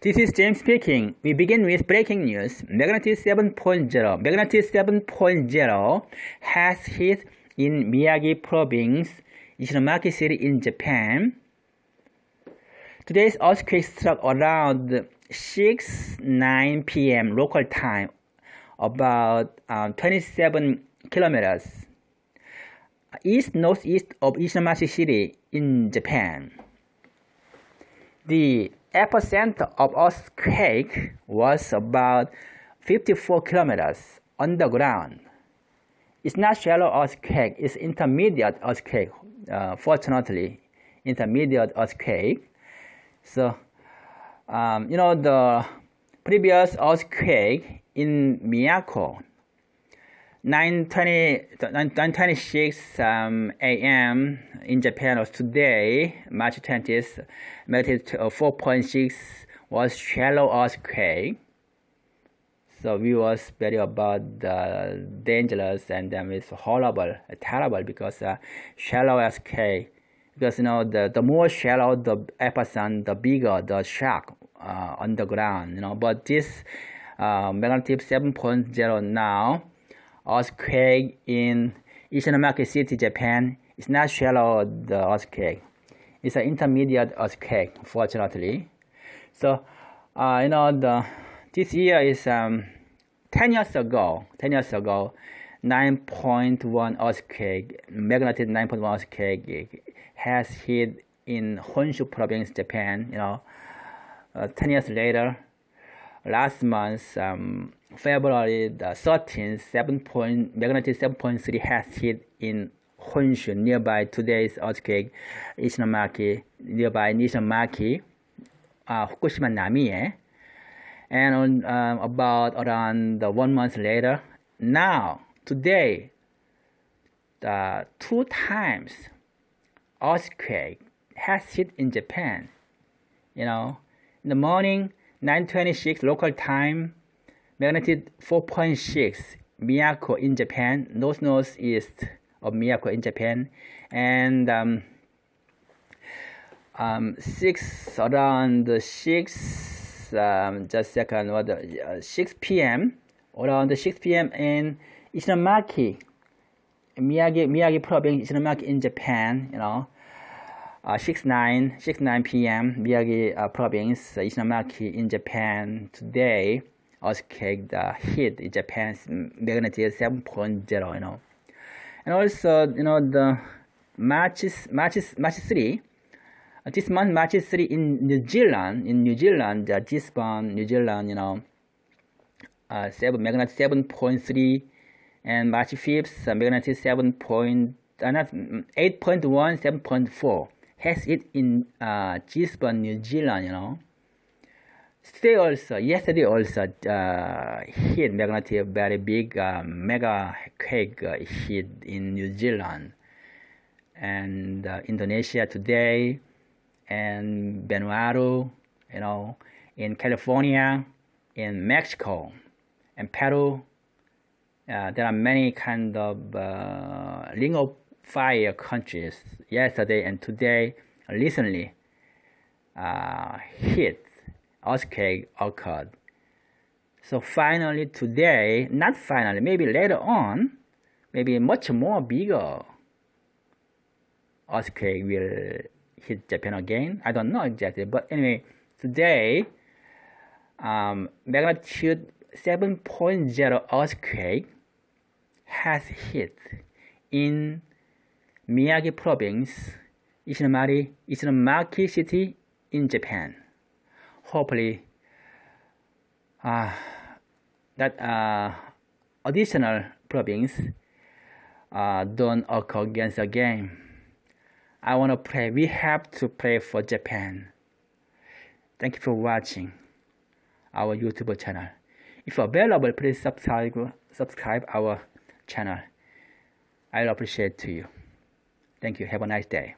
This is James speaking. We begin with breaking news. Magnitude 7.0. Magnitude 7.0 has hit in Miyagi province, Ishinomaki city in Japan. Today's earthquake struck around 6 9 p.m. local time, about um, 27 kilometers east northeast of Ishinomaki city in Japan. The epicenter of earthquake was about 54 kilometers underground. It's not shallow earthquake, it's intermediate earthquake, uh, fortunately, intermediate earthquake. So, um, you know, the previous earthquake in Miyako, 9:20 9:26 um, a.m. in Japan was today, March 20th, magnitude 4.6 was shallow earthquake. So we was very about uh, dangerous and um, it's horrible, terrible because uh, shallow earthquake. Because you know the the more shallow the epicenter, the bigger the shock uh, underground. You know, but this uh, magnitude 7.0 now earthquake in Ishinomaki City, Japan. It's not shallow the earthquake. It's an intermediate earthquake, fortunately. So, uh, you know, the this year is um, 10 years ago. 10 years ago, 9.1 earthquake, magnitude 9.1 earthquake has hit in Honshu province, Japan. You know, uh, 10 years later, last month, um, February the 13th, 7 point, magnitude 7.3 has hit in Honshu, nearby today's earthquake, Ishinomaki, nearby Nishinomaki, uh, Fukushima Namie. And on, um, about around the one month later, now, today, the two times earthquake has hit in Japan. You know, in the morning, 9:26 local time, magnitude 4.6, Miyako in Japan, north northeast of Miyako in Japan, and um, um, six around six um, just second what uh, 6 p.m. around 6 p.m. in Ishinomaki, Miyagi Miyagi province, Ishinomaki in Japan, you know uh, 6 9 6 9 p.m. Miyagi uh, province Ishinomaki in Japan today earthquake the hit in Japan's magnitude 7.0 you know and also you know the March March March 3 uh, this month March 3 in New Zealand in New Zealand uh, Gisborne New Zealand you know uh, 7 magnitude 7.3 and March 5th uh, magnitude 7. Point, uh, not 8.1 7.4 has it in uh, Gisborne, New Zealand, you know. Today also, yesterday also uh, hit magnitude very big uh, mega quake uh, hit in New Zealand and uh, Indonesia today and Vanuatu, you know, in California, in Mexico, and Peru. Uh, there are many kind of uh, ring of fire countries yesterday and today recently uh, hit earthquake occurred. So finally today, not finally, maybe later on, maybe much more bigger earthquake will hit Japan again. I don't know exactly, but anyway, today, um, magnitude 7.0 earthquake has hit in Miyagi province, Ishinomari, Ishinomaki city in Japan. Hopefully, uh, that uh, additional province uh, don't occur against again. I want to pray. We have to pray for Japan. Thank you for watching our YouTube channel. If available, please subscribe subscribe our channel. I'll appreciate to you. Thank you. Have a nice day.